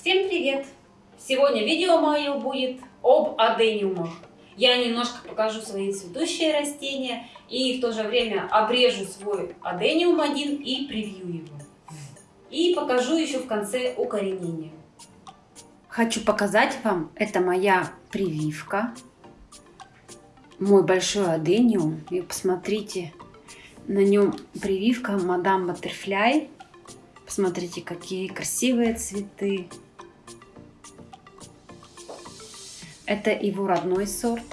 Всем привет! Сегодня видео мое будет об адениумах. Я немножко покажу свои цветущие растения и в то же время обрежу свой адениум один и превью его. И покажу еще в конце укоренение. Хочу показать вам, это моя прививка. Мой большой адениум. И посмотрите, на нем прививка Мадам Баттерфляй. Посмотрите, какие красивые цветы. Это его родной сорт.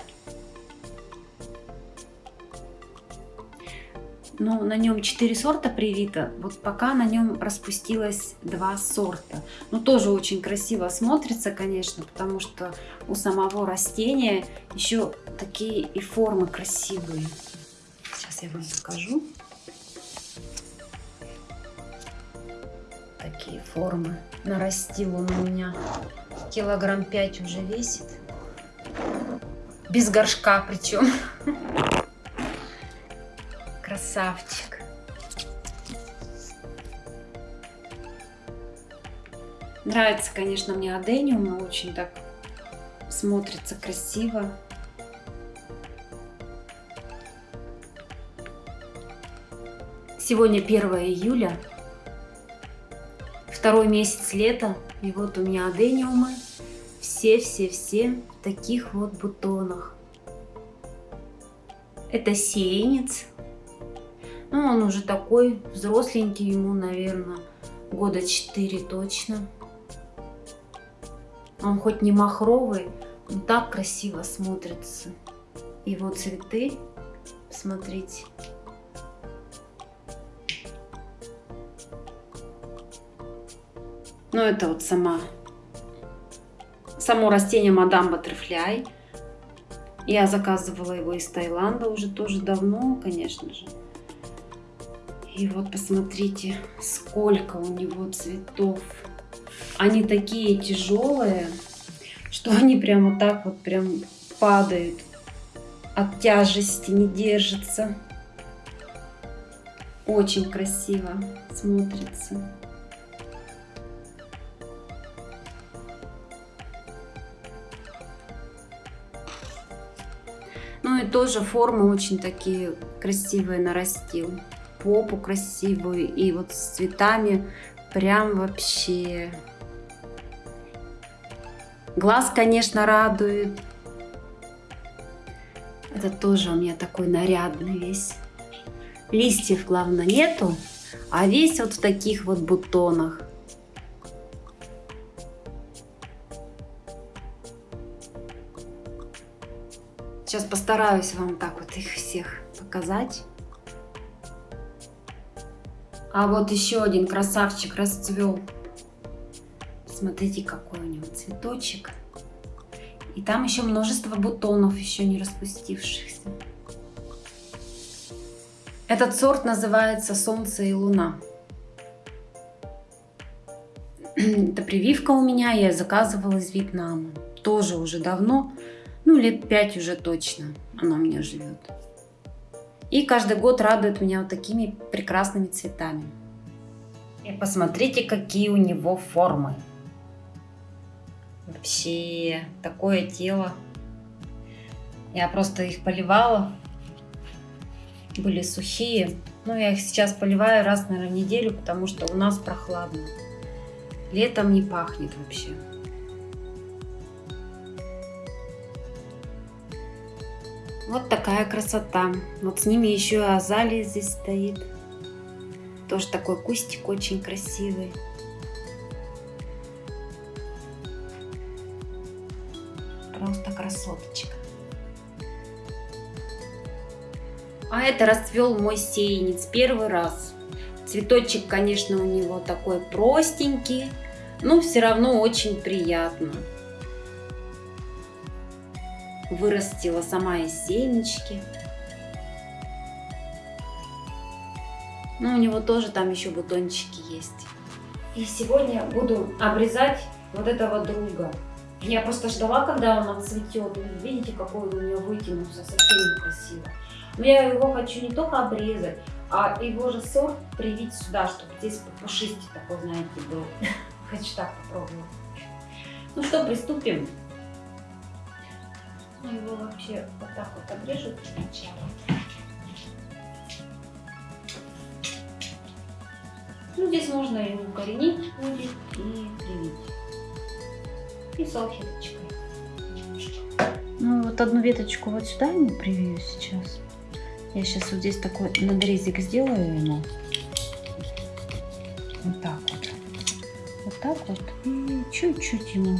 Ну, на нем 4 сорта привито. Вот пока на нем распустилось два сорта. Ну, тоже очень красиво смотрится, конечно, потому что у самого растения еще такие и формы красивые. Сейчас я вам покажу. Такие формы. Нарастил он у меня. Килограмм 5 уже весит. Без горшка причем. Красавчик. Нравится, конечно, мне адениум. Очень так смотрится красиво. Сегодня 1 июля, второй месяц лета, и вот у меня адениумы, все-все-все в таких вот бутонах. Это сеянец, ну он уже такой взросленький, ему, наверное, года 4 точно. Он хоть не махровый, но так красиво смотрится. Его цветы, смотрите. Ну, это вот сама, само растение Мадам Баттерфляй. Я заказывала его из Таиланда уже тоже давно, конечно же. И вот посмотрите, сколько у него цветов. Они такие тяжелые, что они прямо так вот прям падают. От тяжести не держатся. Очень красиво смотрится. Ну и тоже формы очень такие красивые нарастил. Попу красивую и вот с цветами прям вообще. Глаз, конечно, радует. Это тоже у меня такой нарядный весь. Листьев, главное, нету, а весь вот в таких вот бутонах. Сейчас постараюсь вам так вот их всех показать. А вот еще один красавчик расцвел. Смотрите, какой у него цветочек. И там еще множество бутонов, еще не распустившихся. Этот сорт называется «Солнце и луна». Это прививка у меня, я заказывала из Вьетнама. Тоже уже давно. Ну, лет пять уже точно она у меня живет. И каждый год радует меня вот такими прекрасными цветами. И посмотрите, какие у него формы. Вообще, такое тело. Я просто их поливала. Были сухие. Но я их сейчас поливаю раз, наверное, в неделю, потому что у нас прохладно. Летом не пахнет вообще. Вот такая красота. Вот с ними еще азалия здесь стоит. Тоже такой кустик очень красивый. Просто красоточка. А это расцвел мой сеянец первый раз. Цветочек, конечно, у него такой простенький, но все равно очень приятно вырастила сама из семечки. Ну, у него тоже там еще бутончики есть. И сегодня буду обрезать вот этого друга. Я просто ждала, когда он отцветет. Видите, какой он у меня вытянулся, совсем некрасиво. Но я его хочу не только обрезать, а его же сорт привить сюда, чтобы здесь пушистый такой, знаете, был. Хочу так попробовать. Ну что, приступим. Его вообще вот так вот обрежут сначала. Ну, здесь можно и укоренить будет, и привить. И салфеточкой. Ну, вот одну веточку вот сюда ему привью сейчас. Я сейчас вот здесь такой надрезик сделаю ему. Вот так вот. Вот так вот. И чуть-чуть ему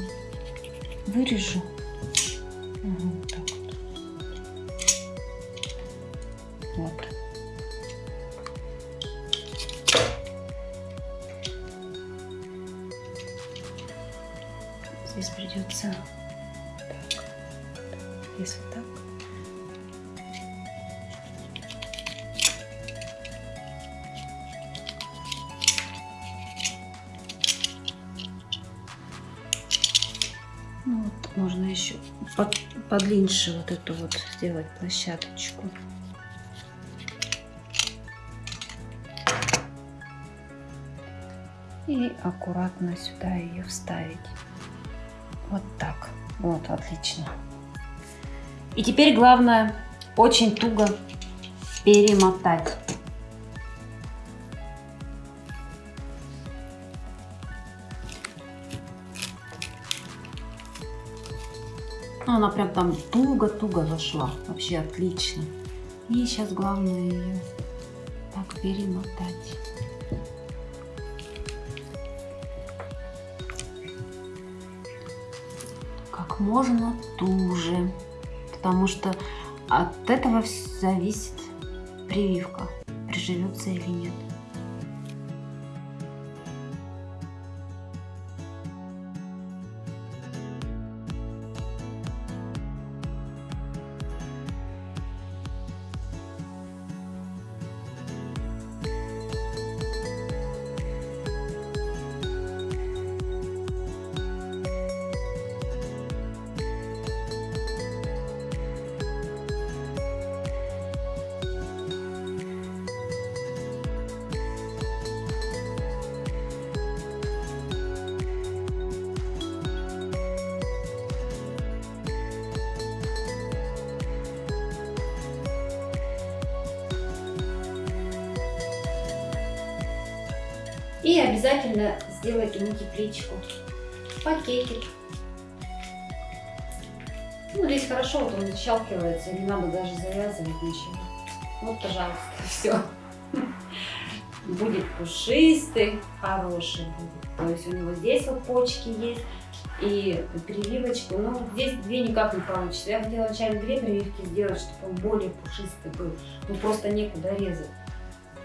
вырежу. Вот. Здесь придется. Если так. Ну, вот можно еще под, подлиннее вот эту вот сделать площадочку. И аккуратно сюда ее вставить. Вот так. Вот, отлично. И теперь главное очень туго перемотать. Ну, Она прям там туго-туго зашла. Вообще отлично. И сейчас главное ее так перемотать. Как можно туже. Потому что от этого зависит прививка, приживется или нет. И обязательно сделать ему тепличку. Пакетик. Ну, здесь хорошо, вот он защелкивается, не надо даже завязывать ничего. Вот, пожалуйста, все. Будет пушистый, хороший будет. То есть у него здесь вот почки есть и прививочку. Ну, здесь две никак не получится. Я хотела вначале две прививки сделать, чтобы он более пушистый был. Ну, просто некуда резать.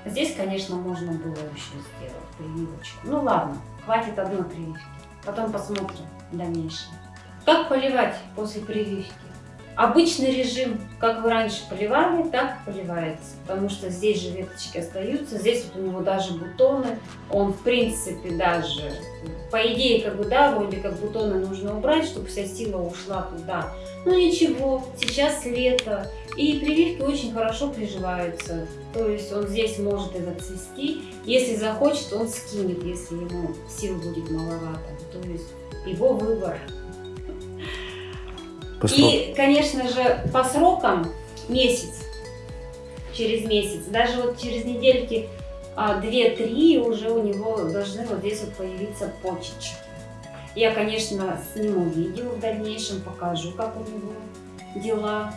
Здесь, конечно, можно было еще сделать прививочку. Ну ладно, хватит одной прививки. Потом посмотрим в дальнейшем. Как поливать после прививки? Обычный режим, как вы раньше поливали, так поливается. Потому что здесь же веточки остаются, здесь вот у него даже бутоны. Он, в принципе, даже, по идее, как бы, да, вроде как бутоны нужно убрать, чтобы вся сила ушла туда. Ну ничего, сейчас лето, и прививки очень хорошо приживаются. То есть он здесь может и зацвести. Если захочет, он скинет, если ему сил будет маловато. То есть его выбор. По срок- И, конечно же, по срокам месяц, через месяц, даже вот через недельки а, 2-3 уже у него должны вот здесь вот появиться почечки. Я, конечно, сниму видео в дальнейшем, покажу, как у него дела.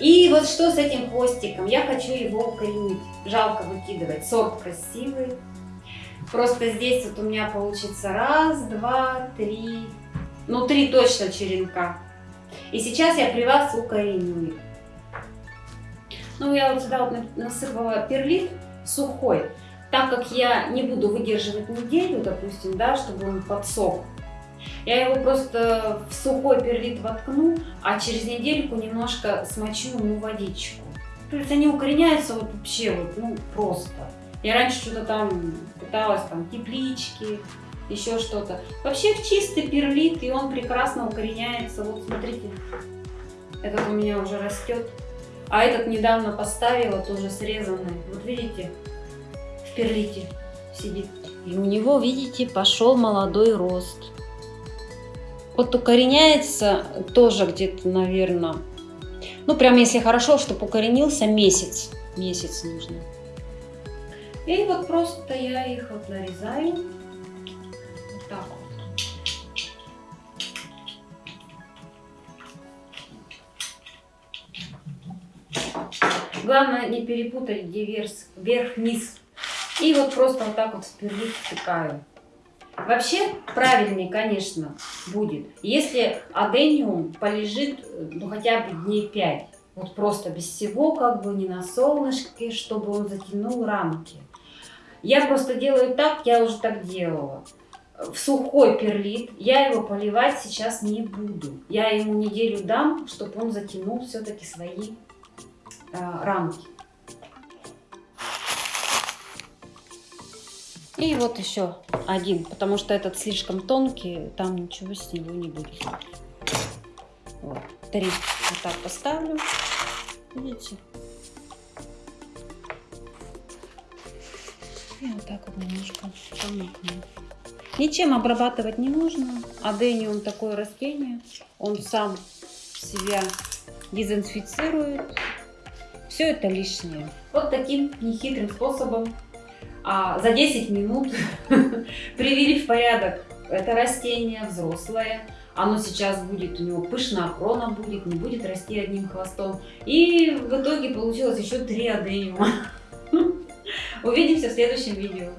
И вот что с этим хвостиком? Я хочу его укоренить. Жалко выкидывать. Сорт красивый. Просто здесь вот у меня получится раз, два, три, ну три точно черенка. И сейчас я при вас укореню. Ну, я вот сюда вот на- насыпала перлит сухой, так как я не буду выдерживать неделю, допустим, да, чтобы он подсох. Я его просто в сухой перлит воткну, а через недельку немножко смочу ему водичку. То есть они укореняются вот вообще вот, ну, просто. Я раньше что-то там пыталась, там, теплички, еще что-то. Вообще в чистый перлит, и он прекрасно укореняется. Вот смотрите, этот у меня уже растет. А этот недавно поставила, тоже срезанный. Вот видите, в перлите. сидит. И у него, видите, пошел молодой рост. Вот укореняется тоже где-то, наверное, ну прям если хорошо, чтобы укоренился месяц. Месяц нужно. И вот просто я их вот нарезаю. Вот так вот. Главное не перепутать, где верх-низ. И вот просто вот так вот в перлит втыкаю. Вообще правильнее, конечно, будет, если адениум полежит ну, хотя бы дней 5. Вот просто без всего, как бы не на солнышке, чтобы он затянул рамки. Я просто делаю так, я уже так делала. В сухой перлит я его поливать сейчас не буду. Я ему неделю дам, чтобы он затянул все-таки свои э, рамки. И вот еще один, потому что этот слишком тонкий, там ничего с него не будет. Вот, три вот так поставлю. Видите? И вот так вот немножко помыкну. Ничем обрабатывать не нужно. Адениум такое растение. Он сам себя дезинфицирует. Все это лишнее. Вот таким нехитрым способом а, за 10 минут привели в порядок это растение взрослое. Оно сейчас будет, у него пышная крона будет, не будет расти одним хвостом. И в итоге получилось еще три адениума. Увидимся в следующем видео.